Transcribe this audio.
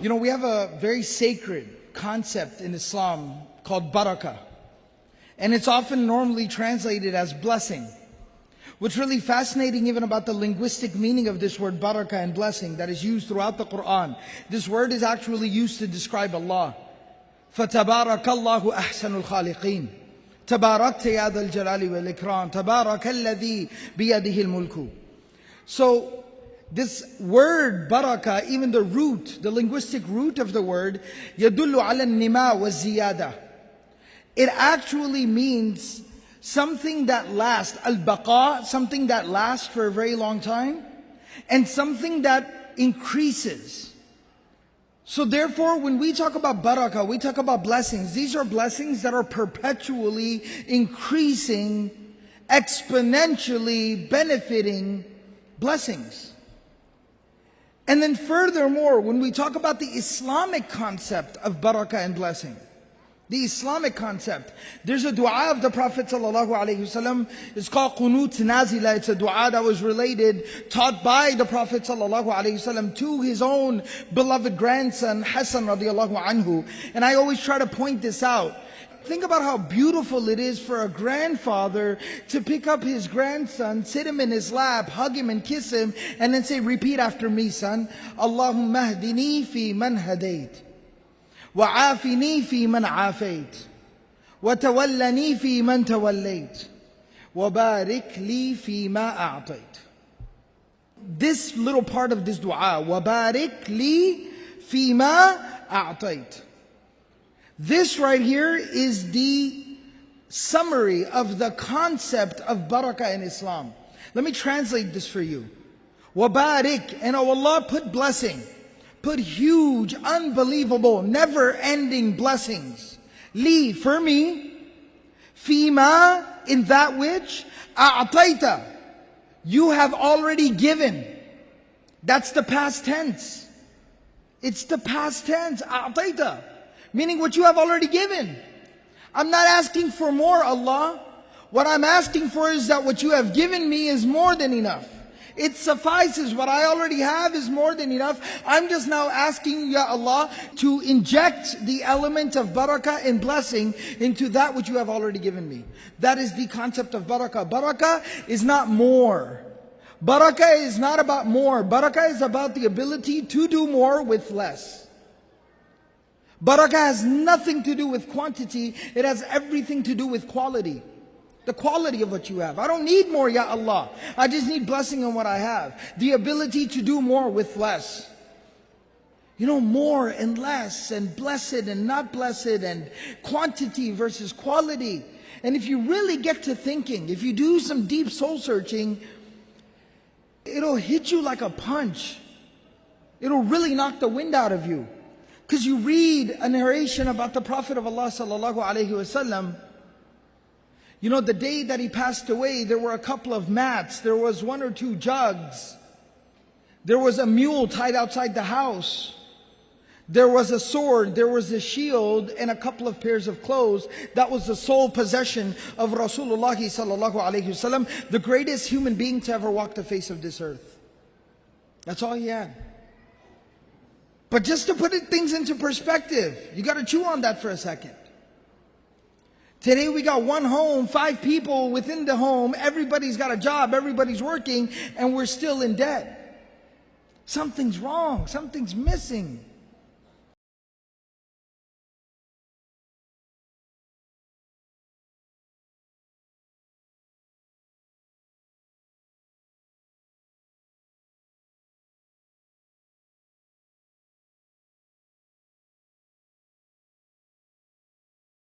You know, we have a very sacred concept in Islam called barakah. And it's often normally translated as blessing. What's really fascinating even about the linguistic meaning of this word barakah and blessing that is used throughout the Quran, this word is actually used to describe Allah. فَتَبَارَكَ اللَّهُ أَحْسَنُ الْخَالِقِينَ تباركت يا ذا الجلال والإكرام تبارك الذي بيده الملك So this word baraka, even the root, the linguistic root of the word, yadullu ala nima wa ziyada. It actually means something that lasts, al-baqa, something that lasts for a very long time, and something that increases. So therefore, when we talk about baraka, we talk about blessings. These are blessings that are perpetually increasing, exponentially benefiting blessings. And then furthermore, when we talk about the Islamic concept of barakah and blessing, the Islamic concept. There's a dua of the Prophet ﷺ. It's called Qunut Nazila. It's a dua that was related, taught by the Prophet ﷺ to his own beloved grandson, Hassan radiallahu anhu. And I always try to point this out. Think about how beautiful it is for a grandfather to pick up his grandson, sit him in his lap, hug him and kiss him, and then say, repeat after me, son. Allahumma hdini fi man hadayt. وعافني في من عافيت وتولني في من توليت وبارك لي فيما أعطيت This little part of this dua وبارك لي فيما أعطيت This right here is the summary of the concept of barakah in Islam. Let me translate this for you. Wabarik, and oh Allah put blessing put huge, unbelievable, never ending blessings. Li, for me, fima, in that which, a'ataita, you have already given. That's the past tense. It's the past tense, a'ataita, meaning what you have already given. I'm not asking for more, Allah. What I'm asking for is that what you have given me is more than enough. It suffices. What I already have is more than enough. I'm just now asking Ya Allah to inject the element of barakah and blessing into that which you have already given me. That is the concept of barakah. Barakah is not more. Barakah is not about more. Barakah is about the ability to do more with less. Barakah has nothing to do with quantity. It has everything to do with quality the quality of what you have. I don't need more, Ya Allah. I just need blessing on what I have. The ability to do more with less. You know, more and less, and blessed and not blessed, and quantity versus quality. And if you really get to thinking, if you do some deep soul searching, it'll hit you like a punch. It'll really knock the wind out of you. Because you read a narration about the Prophet of Allah sallallahu alaihi wasallam you know, the day that he passed away, there were a couple of mats, there was one or two jugs, there was a mule tied outside the house. There was a sword, there was a shield, and a couple of pairs of clothes. That was the sole possession of Rasulullah sallallahu alaihi wasallam, the greatest human being to ever walk the face of this earth. That's all he had. But just to put things into perspective, you got to chew on that for a second. Today we got one home, five people within the home, everybody's got a job, everybody's working, and we're still in debt. Something's wrong, something's missing.